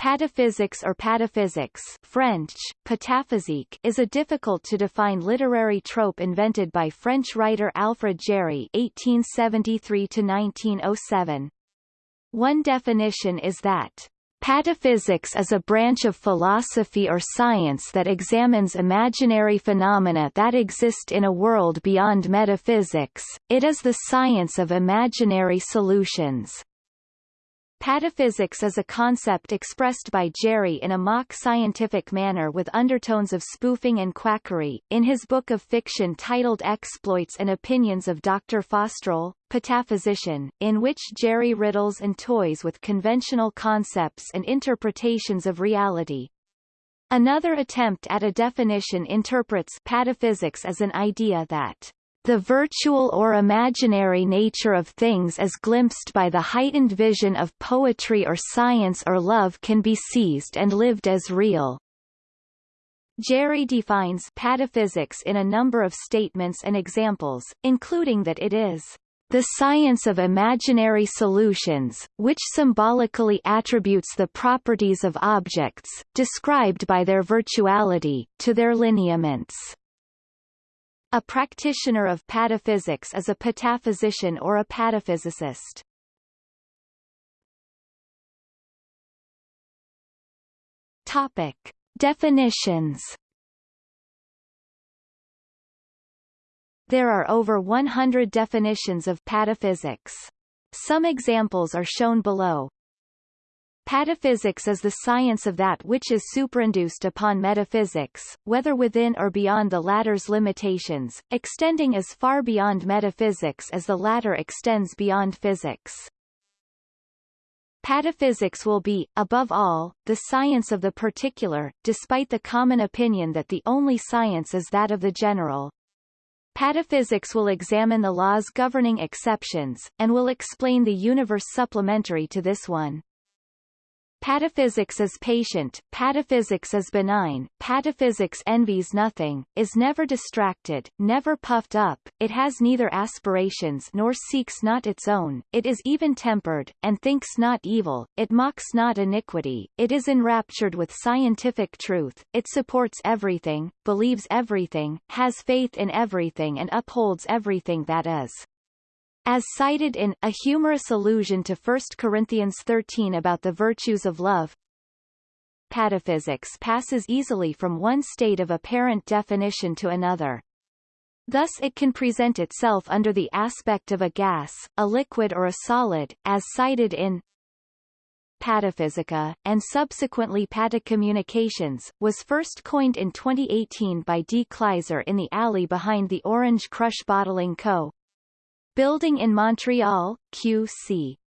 Pataphysics or pataphysics French, pataphysique is a difficult-to-define literary trope invented by French writer Alfred Jarry (1873–1907). One definition is that Pataphysics is a branch of philosophy or science that examines imaginary phenomena that exist in a world beyond metaphysics, it is the science of imaginary solutions. Pataphysics is a concept expressed by Jarry in a mock-scientific manner with undertones of spoofing and quackery. In his book of fiction titled Exploits and Opinions of Dr. Faustroll, Pataphysician, in which Jarry riddles and toys with conventional concepts and interpretations of reality. Another attempt at a definition interprets pataphysics as an idea that the virtual or imaginary nature of things as glimpsed by the heightened vision of poetry or science or love can be seized and lived as real. Jarry defines pataphysics in a number of statements and examples, including that it is the science of imaginary solutions, which symbolically attributes the properties of objects, described by their virtuality, to their lineaments. A practitioner of pataphysics is a pataphysician or a pataphysicist. Topic. Definitions There are over 100 definitions of pataphysics. Some examples are shown below. Pataphysics is the science of that which is superinduced upon metaphysics, whether within or beyond the latter's limitations, extending as far beyond metaphysics as the latter extends beyond physics. Pataphysics will be, above all, the science of the particular, despite the common opinion that the only science is that of the general. Pataphysics will examine the laws governing exceptions, and will explain the universe supplementary to this one. Pataphysics is patient, pataphysics is benign, pataphysics envies nothing, is never distracted, never puffed up, it has neither aspirations nor seeks not its own, it is even-tempered, and thinks not evil, it mocks not iniquity, it is enraptured with scientific truth, it supports everything, believes everything, has faith in everything and upholds everything that is. As cited in A Humorous Allusion to 1 Corinthians 13 about the virtues of love, pataphysics passes easily from one state of apparent definition to another. Thus it can present itself under the aspect of a gas, a liquid or a solid, as cited in Pataphysica, and subsequently Patacommunications, was first coined in 2018 by D. Kleiser in the alley behind the Orange Crush Bottling Co. Building in Montreal, QC.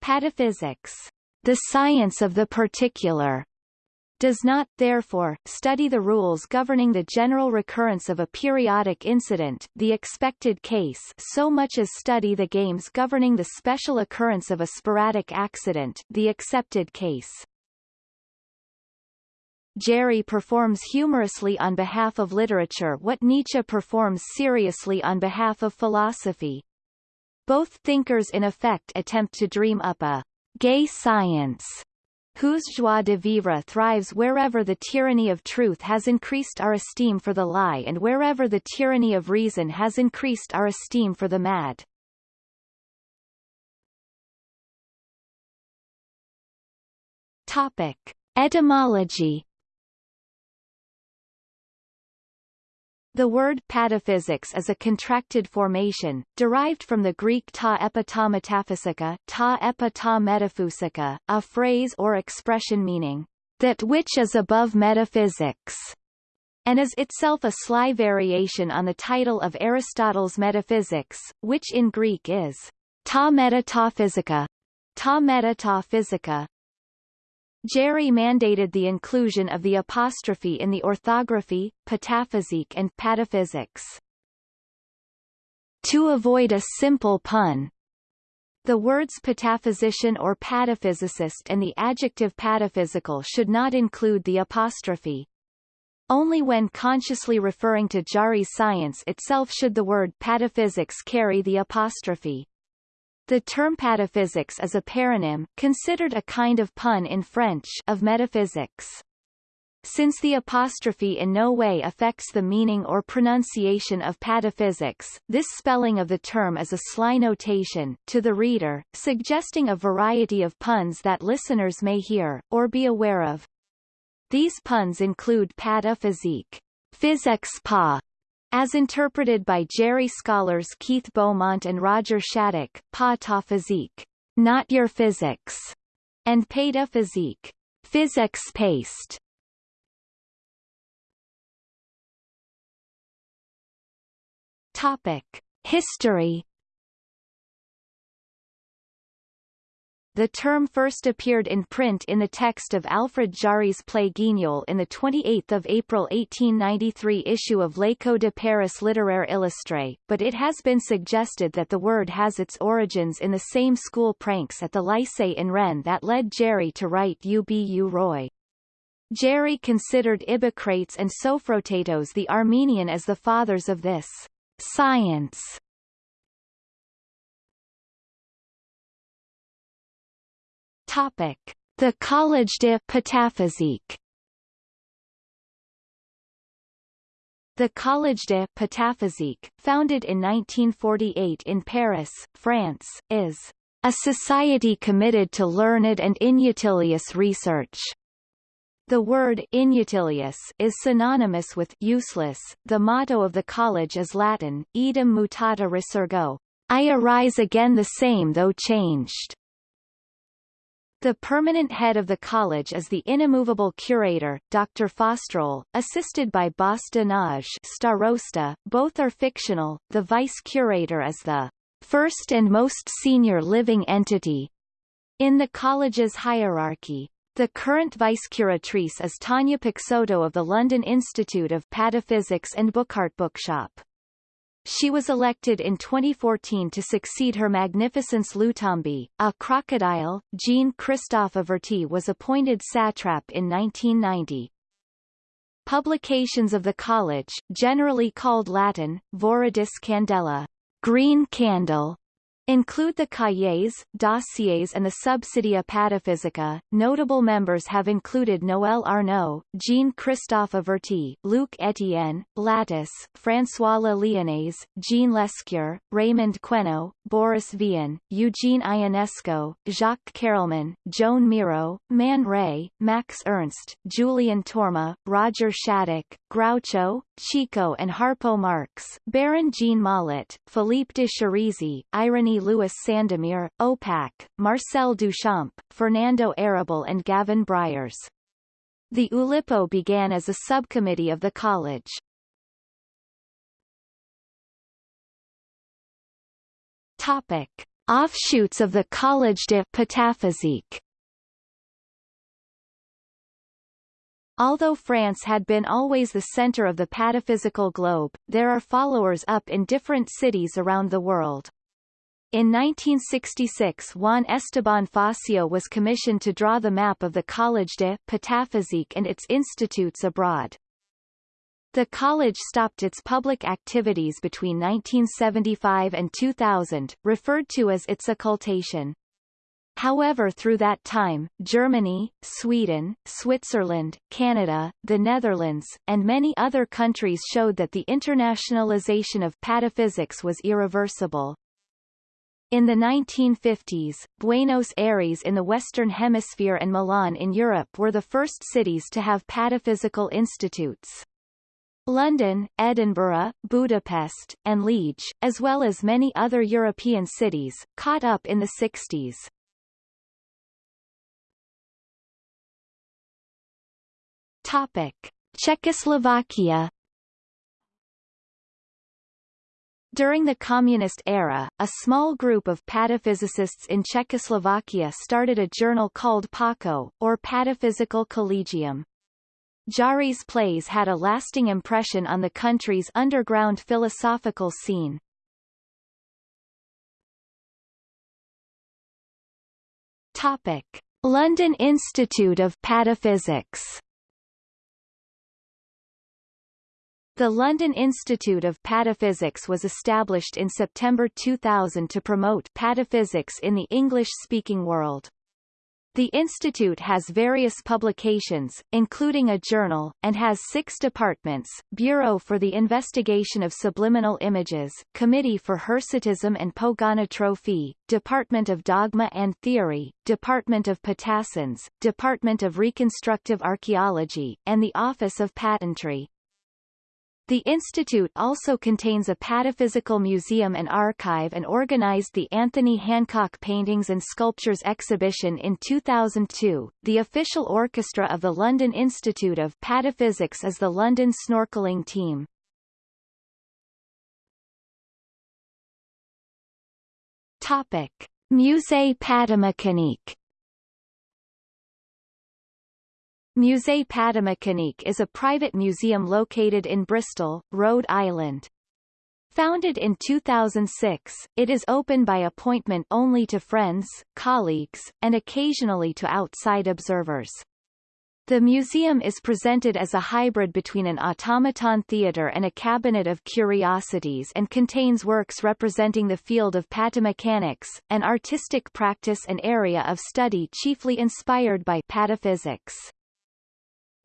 Pataphysics, the science of the particular, does not, therefore, study the rules governing the general recurrence of a periodic incident the expected case so much as study the games governing the special occurrence of a sporadic accident the accepted case. Jarry performs humorously on behalf of literature what Nietzsche performs seriously on behalf of philosophy. Both thinkers in effect attempt to dream up a gay science whose joie de vivre thrives wherever the tyranny of truth has increased our esteem for the lie and wherever the tyranny of reason has increased our esteem for the mad. Topic. Etymology The word pataphysics is a contracted formation, derived from the Greek ta ta metaphysica, ta ta metaphysica, a phrase or expression meaning, that which is above metaphysics, and is itself a sly variation on the title of Aristotle's Metaphysics, which in Greek is ta meta ta physica, Jarry mandated the inclusion of the apostrophe in the orthography, pataphysique and pataphysics. To avoid a simple pun, the words pataphysician or pataphysicist and the adjective pataphysical should not include the apostrophe. Only when consciously referring to Jarry's science itself should the word pataphysics carry the apostrophe. The term pataphysics is a paronym, considered a kind of pun in French, of metaphysics. Since the apostrophe in no way affects the meaning or pronunciation of pataphysics, this spelling of the term is a sly notation, to the reader, suggesting a variety of puns that listeners may hear, or be aware of. These puns include pataphysique, physics pa, as interpreted by Jarry scholars Keith Beaumont and Roger Shattuck, pataphysique, not your physics, and pataphysique, physics paste. Topic: History The term first appeared in print in the text of Alfred Jarry's play Guignol in the 28 April 1893 issue of L'Écho de Paris Littéraire Illustré, but it has been suggested that the word has its origins in the same school pranks at the Lycée in Rennes that led Jarry to write Ubu Roi. Jarry considered Ibbocrates and Sophrotatos the Armenian as the fathers of this Science Topic: The Collège de Pataphysique. The Collège de Pataphysique, founded in 1948 in Paris, France, is a society committed to learned and inutilious research. The word inutilious is synonymous with useless. The motto of the college is Latin, Idem mutata resurgo, I arise again the same though changed. The permanent head of the college is the inimmovable curator, Dr. Faustroll, assisted by Bas de Starosta, both are fictional, the vice-curator is the first and most senior living entity in the college's hierarchy. The current vice-curatrice is Tania Peixoto of the London Institute of Pataphysics and Bookart Bookshop. She was elected in 2014 to succeed Her Magnificence Lutembi, a crocodile. Jean-Christophe Averty was appointed satrap in 1990. Publications of the college, generally called Latin, Viridis Candela, green candle, include the cahiers, dossiers and the Subsidia Pataphysica. Notable members have included Noël Arnaud, Jean-Christophe Averty, Luc Etienne, Lattice, François Le Lionnais, Jean Lescure, Raymond Queneau, Boris Vian, Eugene Ionesco, Jacques Carelman, Joan Miro, Man Ray, Max Ernst, Julien Torma, Roger Shattuck, Groucho, Chico and Harpo Marx, Baron Jean Mollett, Philippe de Chérisey, Louis Sandomir, Opac, Marcel Duchamp, Fernando Arrabal and Gavin Bryars. The Oulipo began as a subcommittee of the college. Topic. Offshoots of the Collège de Pataphysique Although France had been always the center of the pataphysical globe, there are followers up in different cities around the world. In 1966 Juan Esteban Fassio was commissioned to draw the map of the Collège de Pataphysique and its institutes abroad. The college stopped its public activities between 1975 and 2000, referred to as its occultation. However through that time, Germany, Sweden, Switzerland, Canada, the Netherlands, and many other countries showed that the internationalization of pataphysics was irreversible. In the 1950s, Buenos Aires in the Western Hemisphere and Milan in Europe were the first cities to have pataphysical institutes. London, Edinburgh, Budapest, and Liege, as well as many other European cities, caught up in the 60s. Topic: Czechoslovakia During the communist era, a small group of pataphysicists in Czechoslovakia started a journal called PACO, or Pataphysical Collegium. Jarry's plays had a lasting impression on the country's underground philosophical scene. Topic. London Institute of Pataphysics The London Institute of Pataphysics was established in September 2000 to promote pataphysics in the English-speaking world. The institute has various publications, including a journal, and has six departments, Bureau for the Investigation of Subliminal Images, Committee for Hirsutism and Pogonotrophy, Department of Dogma and Theory, Department of Patassins, Department of Reconstructive Archaeology, and the Office of Patentry. The institute also contains a pataphysical museum and archive and organized the Anthony Hancock Paintings and Sculptures exhibition in 2002. The official orchestra of the London Institute of Pataphysics is the London Snorkeling Team. Topic: Musée Patamécanique Musée Patamécanique is a private museum located in Bristol, Rhode Island. Founded in 2006, it is open by appointment only to friends, colleagues, and occasionally to outside observers. The museum is presented as a hybrid between an automaton theatre and a cabinet of curiosities and contains works representing the field of patamechanics, an artistic practice and area of study chiefly inspired by pataphysics.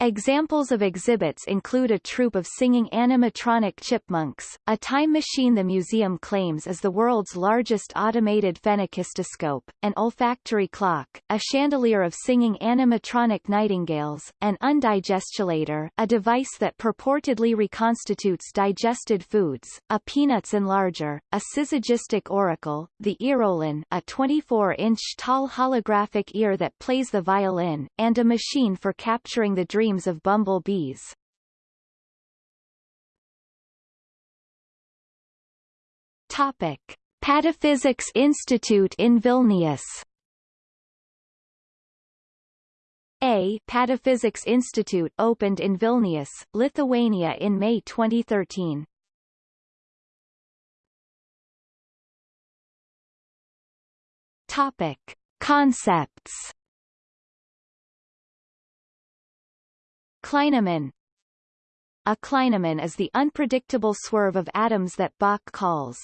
Examples of exhibits include a troupe of singing animatronic chipmunks, a time machine the museum claims is the world's largest automated phenakistoscope, an olfactory clock, a chandelier of singing animatronic nightingales, an undigestulator a device that purportedly reconstitutes digested foods, a peanuts enlarger, a syzygistic oracle, the earolin a 24-inch tall holographic ear that plays the violin, and a machine for capturing the dream dreams of bumblebees. Topic. Pataphysics Institute in Vilnius A Pataphysics Institute opened in Vilnius, Lithuania in May 2013. Topic. Concepts Clinamen A clinamen is the unpredictable swerve of atoms that Bök calls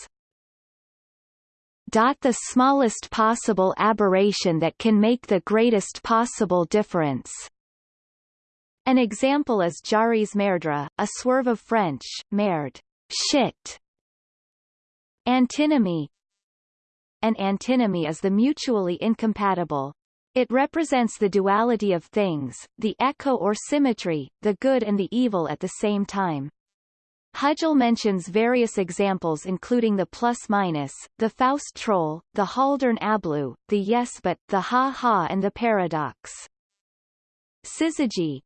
the smallest possible aberration that can make the greatest possible difference. An example is Jarry's merdre, a swerve of French, merde, shit. Antinomy An antinomy is the mutually incompatible, it represents the duality of things, the echo or symmetry, the good and the evil at the same time. Hugill mentions various examples including the plus-minus, the Faustroll, the Haldernablou, the yes but, the ha-ha and the paradox. Syzygy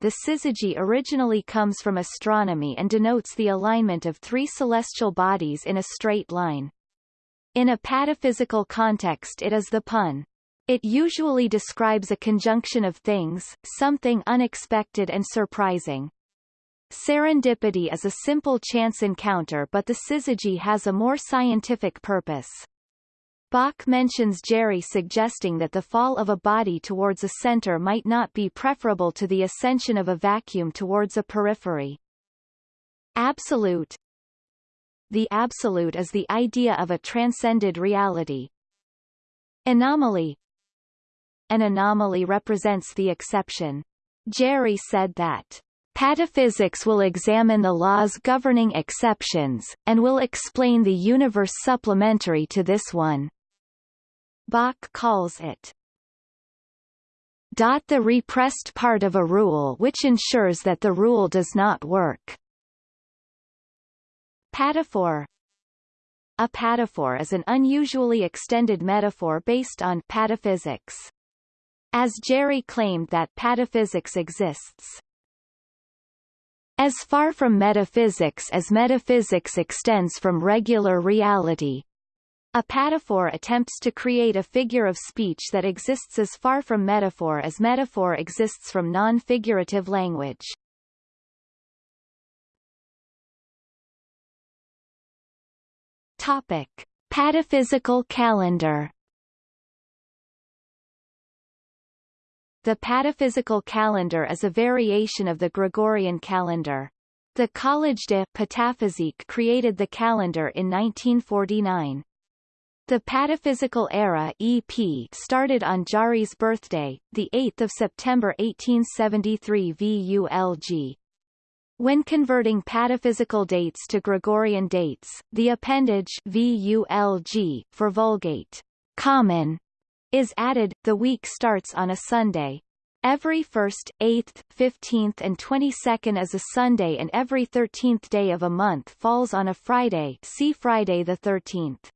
The syzygy originally comes from astronomy and denotes the alignment of three celestial bodies in a straight line. In a pataphysical context it is the pun, it usually describes a conjunction of things, something unexpected and surprising. Serendipity is a simple chance encounter but the syzygy has a more scientific purpose. Bök mentions Jarry suggesting that the fall of a body towards a center might not be preferable to the ascension of a vacuum towards a periphery. Absolute The absolute is the idea of a transcended reality. Anomaly an anomaly represents the exception. Jarry said that Pataphysics will examine the laws governing exceptions, and will explain the universe supplementary to this one. Bök calls it dot the repressed part of a rule which ensures that the rule does not work. Pataphor A pataphor is an unusually extended metaphor based on pataphysics as Jarry claimed that pataphysics exists. As far from metaphysics as metaphysics extends from regular reality. A pataphor attempts to create a figure of speech that exists as far from metaphor as metaphor exists from non-figurative language. Topic. Pataphysical calendar The pataphysical calendar is a variation of the Gregorian calendar. The Collège de Pataphysique created the calendar in 1949. The Pataphysical Era EP started on Jarry's birthday, 8 September 1873 VULG. When converting pataphysical dates to Gregorian dates, the appendage VULG for Vulgate common is added. The week starts on a Sunday. Every 1st, 8th, 15th and 22nd is a Sunday and every 13th day of a month falls on a Friday see Friday the 13th.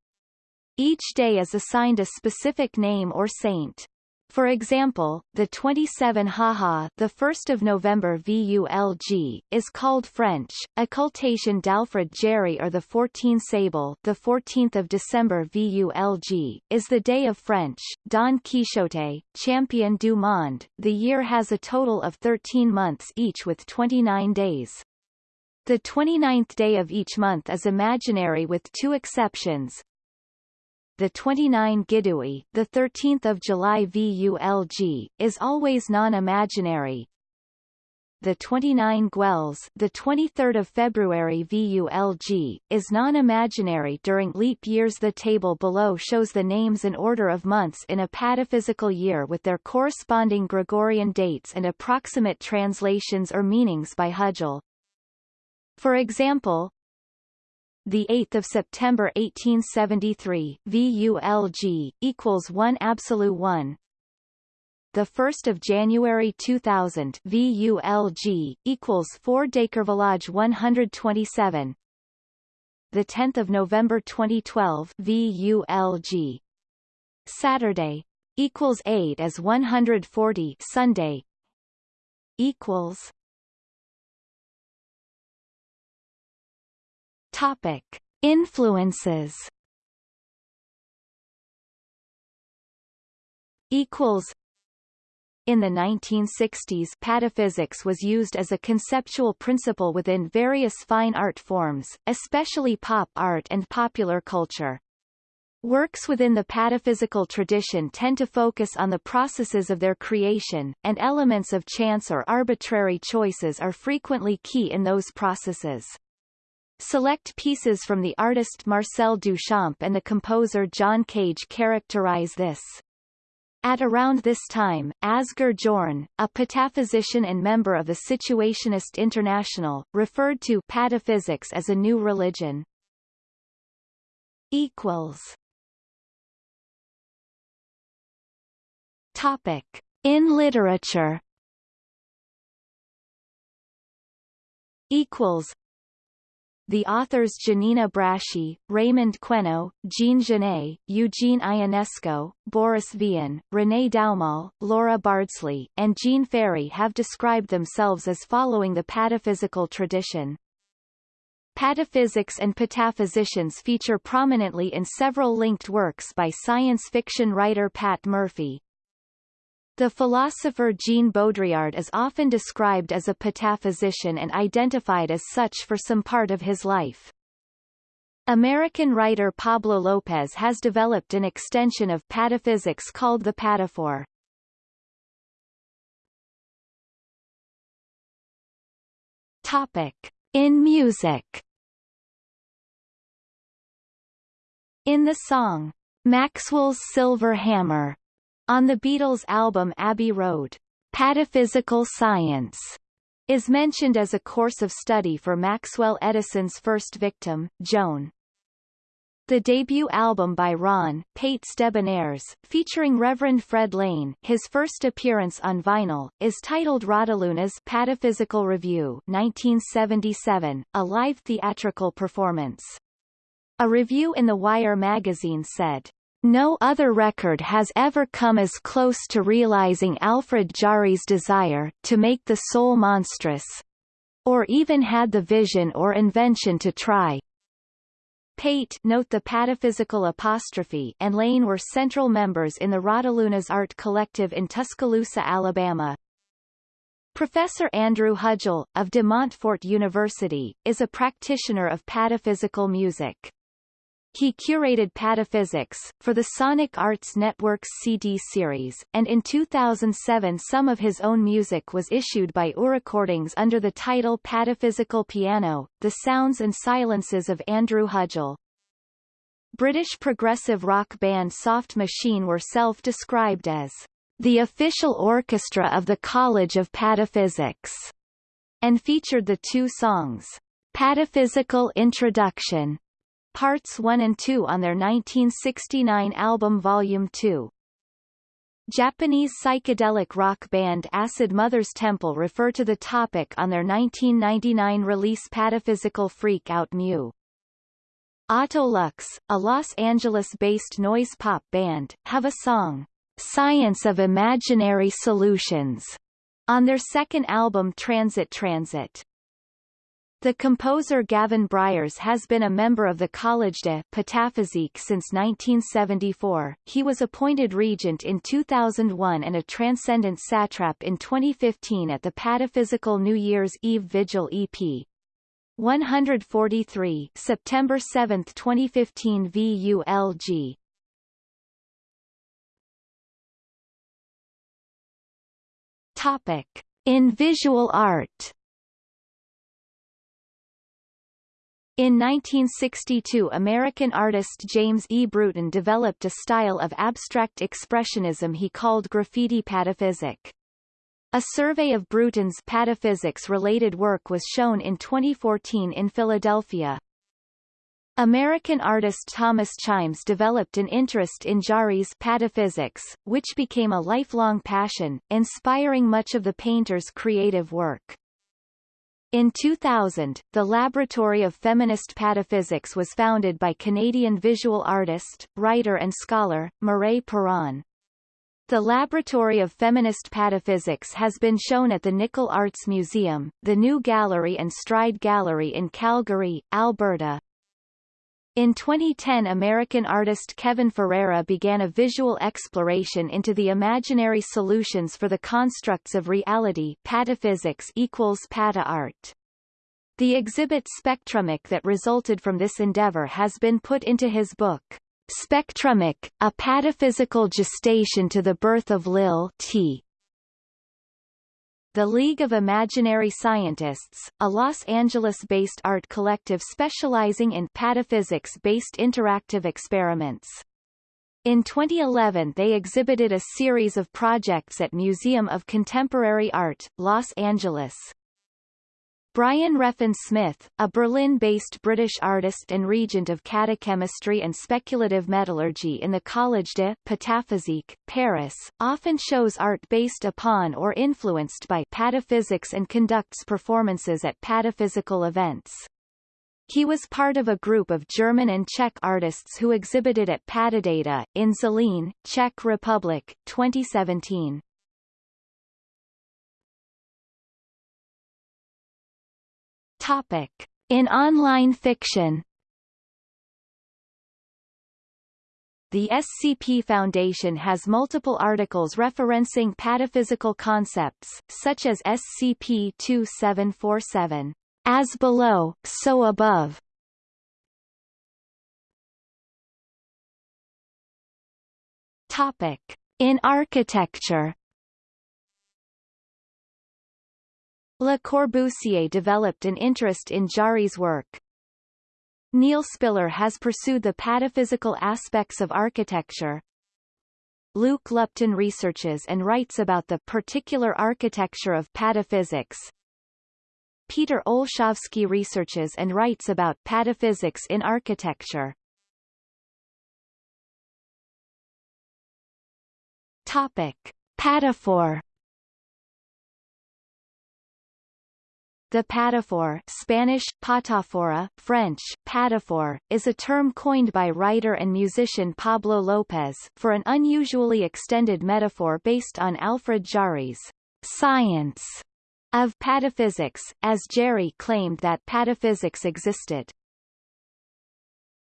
Each day is assigned a specific name or saint. For example, the 27 Haha, the 1st of November VULG, is called French, occultation d'Alfred Jarry or the 14 Sable, the 14th of December VULG, is the day of French, Don Quixote, champion du monde. The year has a total of 13 months each with 29 days. The 29th day of each month is imaginary with two exceptions, the 29 Gidouille, the 13th of July VULG, is always non-imaginary. The 29 Gueules, the 23rd of February VULG, is non-imaginary during leap years. The table below shows the names and order of months in a pataphysical year with their corresponding Gregorian dates and approximate translations or meanings by Hugill. For example, the 8th of September 1873 VULG equals 1 absolute 1 the 1st of January 2000 VULG equals 4 Décervelage 127 the 10th of November 2012 VULG Saturday equals 8 as 140 Sunday equals Topic. Influences equals in the 1960s pataphysics was used as a conceptual principle within various fine art forms, especially pop art and popular culture. Works within the pataphysical tradition tend to focus on the processes of their creation, and elements of chance or arbitrary choices are frequently key in those processes. Select pieces from the artist Marcel Duchamp and the composer John Cage characterize this. At around this time, Asger Jorn, a pataphysician and member of the Situationist International, referred to pataphysics as a new religion. Equals. Topic. In literature Equals the authors Giannina Braschi, Raymond Queneau, Jean Genet, Eugene Ionesco, Boris Vian, René Daumal, Laura Bardsley, and Jean Ferry have described themselves as following the pataphysical tradition. Pataphysics and pataphysicians feature prominently in several linked works by science fiction writer Pat Murphy, the philosopher Jean Baudrillard is often described as a pataphysician and identified as such for some part of his life. American writer Pablo Lopez has developed an extension of pataphysics called the pataphor. Topic. In music In the song, Maxwell's Silver Hammer, on the Beatles' album Abbey Road, Pataphysical Science is mentioned as a course of study for Maxwell Edison's first victim, Joan. The debut album by Ron Pates Debonaires, featuring Reverend Fred Lane, his first appearance on vinyl, is titled Raudelunas Pataphysical Review 1977, a live theatrical performance. A review in The Wire magazine said, no other record has ever come as close to realizing Alfred Jarry's desire to make the soul monstrous, or even had the vision or invention to try. Pate note the pataphysical apostrophe and Lane were central members in the Raudelunas Art Collective in Tuscaloosa, Alabama. Professor Andrew Hugill, of De Montfort University, is a practitioner of pataphysical music. He curated Pataphysics, for the Sonic Arts Network's CD series, and in 2007 some of his own music was issued by URecordings under the title Pataphysical Piano, The Sounds and Silences of Andrew Hugill. British progressive rock band Soft Machine were self-described as the official orchestra of the College of Pataphysics, and featured the two songs, Pataphysical Introduction Parts 1 and 2 on their 1969 album Volume 2. Japanese psychedelic rock band Acid Mother's Temple refer to the topic on their 1999 release Pataphysical Freak Out Mew. Autolux, a Los Angeles-based noise pop band, have a song, Science of Imaginary Solutions, on their second album Transit Transit. The composer Gavin Bryars has been a member of the Collège de Pataphysique since 1974. He was appointed regent in 2001 and a transcendent satrap in 2015 at the Pataphysical New Year's Eve Vigil EP. 143 September 7, 2015 VULG Topic. In visual art In 1962 American artist James E. Brewton developed a style of abstract expressionism he called graffiti pataphysic. A survey of Brewton's pataphysics-related work was shown in 2014 in Philadelphia. American artist Thomas Chimes developed an interest in Jarry's pataphysics, which became a lifelong passion, inspiring much of the painter's creative work. In 2000, the Laboratory of Feminist Pataphysics was founded by Canadian visual artist, writer and scholar, Mireille Perron. The Laboratory of Feminist Pataphysics has been shown at the Nickle Arts Museum, the New Gallery and Stride Gallery in Calgary, Alberta. In 2010 American artist Kevin Ferreira began a visual exploration into the imaginary solutions for the constructs of reality pataphysics equals pata art. The exhibit Spectrumic that resulted from this endeavor has been put into his book, Spectrumic, A Pataphysical Gestation to the Birth of Lil T. The League of Imaginary Scientists, a Los Angeles-based art collective specializing in pataphysics-based interactive experiments. In 2011 they exhibited a series of projects at Museum of Contemporary Art, Los Angeles. Brian Reffin Smith, a Berlin-based British artist and regent of catachemistry and speculative metallurgy in the Collège de Pataphysique, Paris, often shows art based upon or influenced by pataphysics and conducts performances at pataphysical events. He was part of a group of German and Czech artists who exhibited at Patadata, in Zlín, Czech Republic, 2017. Topic. In online fiction The SCP Foundation has multiple articles referencing pataphysical concepts, such as SCP-2747, As Below, So Above. Topic. In architecture Le Corbusier developed an interest in Jarry's work. Neil Spiller has pursued the pataphysical aspects of architecture. Luke Lupton researches and writes about the particular architecture of pataphysics. Peter Olszewski researches and writes about pataphysics in architecture. Topic. Pataphor The pataphor Spanish, patafora, French, pataphor, is a term coined by writer and musician Pablo López for an unusually extended metaphor based on Alfred Jarry's science of pataphysics, as Jarry claimed that pataphysics existed.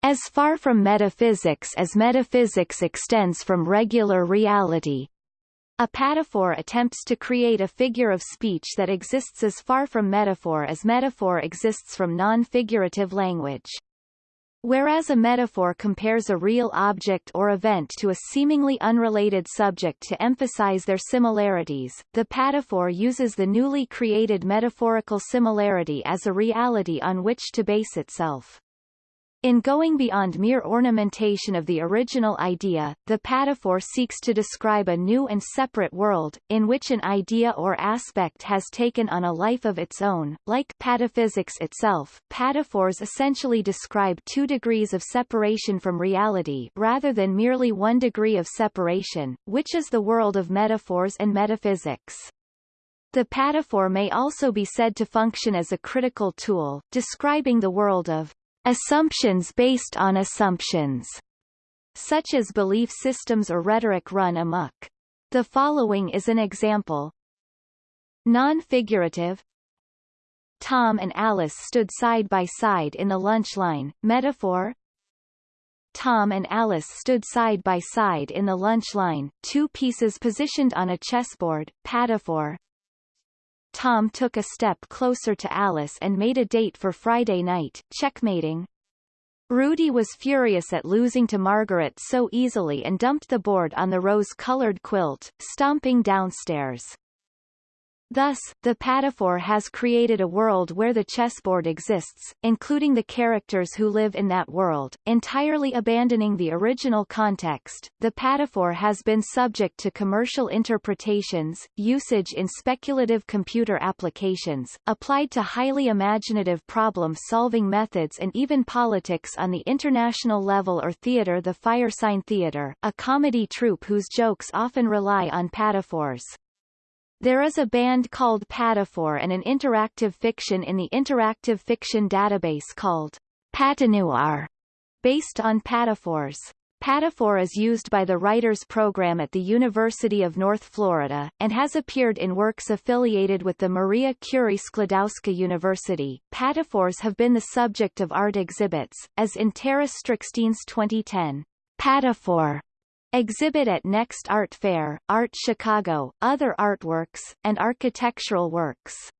As far from metaphysics as metaphysics extends from regular reality, a pataphor attempts to create a figure of speech that exists as far from metaphor as metaphor exists from non-figurative language. Whereas a metaphor compares a real object or event to a seemingly unrelated subject to emphasize their similarities, the pataphor uses the newly created metaphorical similarity as a reality on which to base itself. In going beyond mere ornamentation of the original idea, the pataphor seeks to describe a new and separate world, in which an idea or aspect has taken on a life of its own. Like pataphysics itself, pataphors essentially describe two degrees of separation from reality rather than merely one degree of separation, which is the world of metaphors and metaphysics. The pataphor may also be said to function as a critical tool, describing the world of Assumptions based on assumptions, such as belief systems or rhetoric run amok. The following is an example. Non-figurative. Tom and Alice stood side by side in the lunch line, metaphor. Tom and Alice stood side by side in the lunch line, two pieces positioned on a chessboard, pataphor Tom took a step closer to Alice and made a date for Friday night, checkmating. Rudy was furious at losing to Margaret so easily and dumped the board on the rose-colored quilt, stomping downstairs. Thus, the pataphor has created a world where the chessboard exists, including the characters who live in that world, entirely abandoning the original context. The pataphor has been subject to commercial interpretations, usage in speculative computer applications, applied to highly imaginative problem-solving methods and even politics on the international level or theater The Firesign Theater, a comedy troupe whose jokes often rely on pataphors. There is a band called Pataphor and an interactive fiction in the interactive fiction database called Patanoir, based on pataphors. Pataphor is used by the Writers Program at the University of North Florida, and has appeared in works affiliated with the Maria Curie Sklodowska University. Pataphors have been the subject of art exhibits, as in Tara Strickstein's 2010 Pataphor Exhibit at Next Art Fair, Art Chicago, other artworks, and architectural works.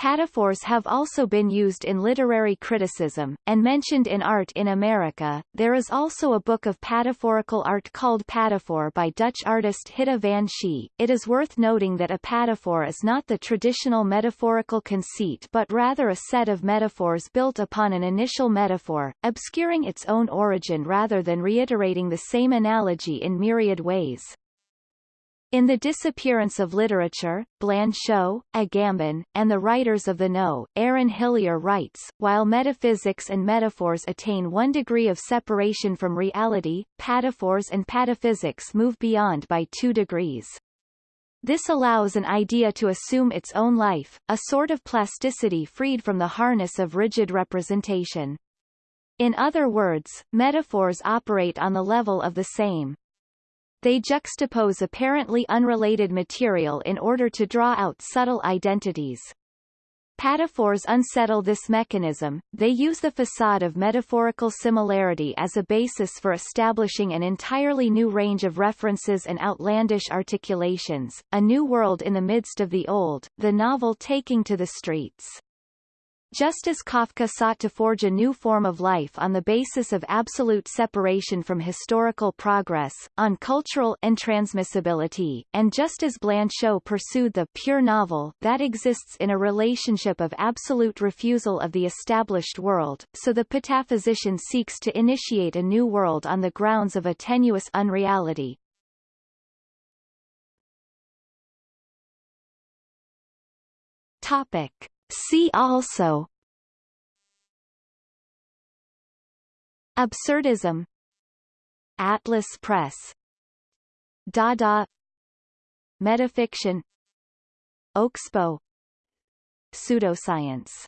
Pataphors have also been used in literary criticism, and mentioned in Art in America. There is also a book of pataphorical art called Pataphor by Dutch artist Hidde van Schie. It is worth noting that a pataphor is not the traditional metaphorical conceit but rather a set of metaphors built upon an initial metaphor, obscuring its own origin rather than reiterating the same analogy in myriad ways. In The Disappearance of Literature, Blanchot, Agamben, and the Writers of the No, Aaron Hillyer writes, while metaphysics and metaphors attain one degree of separation from reality, pataphors and pataphysics move beyond by two degrees. This allows an idea to assume its own life, a sort of plasticity freed from the harness of rigid representation. In other words, metaphors operate on the level of the same. They juxtapose apparently unrelated material in order to draw out subtle identities. Pataphors unsettle this mechanism, they use the facade of metaphorical similarity as a basis for establishing an entirely new range of references and outlandish articulations, a new world in the midst of the old, the novel taking to the streets. Just as Kafka sought to forge a new form of life on the basis of absolute separation from historical progress, on cultural intransmissibility, and just as Blanchot pursued the pure novel that exists in a relationship of absolute refusal of the established world, so the pataphysician seeks to initiate a new world on the grounds of a tenuous unreality. Topic. See also. Absurdism. Atlas Press. Dada. Metafiction. Oxbow. Pseudoscience